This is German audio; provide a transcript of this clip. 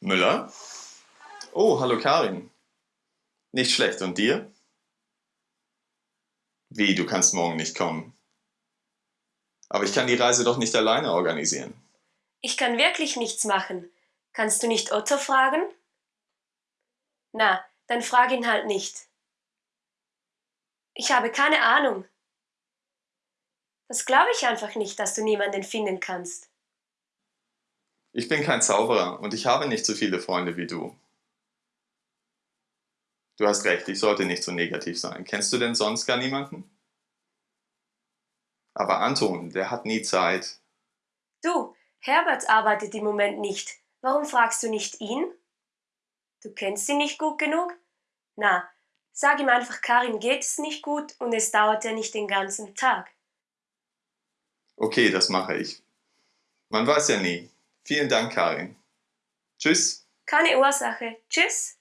Müller? Oh, hallo Karin. Nicht schlecht, und dir? Wie, du kannst morgen nicht kommen? Aber ich kann die Reise doch nicht alleine organisieren. Ich kann wirklich nichts machen. Kannst du nicht Otto fragen? Na, dann frag ihn halt nicht. Ich habe keine Ahnung. Das glaube ich einfach nicht, dass du niemanden finden kannst. Ich bin kein Zauberer und ich habe nicht so viele Freunde wie du. Du hast recht, ich sollte nicht so negativ sein. Kennst du denn sonst gar niemanden? Aber Anton, der hat nie Zeit. Du, Herbert arbeitet im Moment nicht. Warum fragst du nicht ihn? Du kennst ihn nicht gut genug? Na, sag ihm einfach, Karin geht es nicht gut und es dauert ja nicht den ganzen Tag. Okay, das mache ich. Man weiß ja nie. Vielen Dank, Karin. Tschüss. Keine Ursache. Tschüss.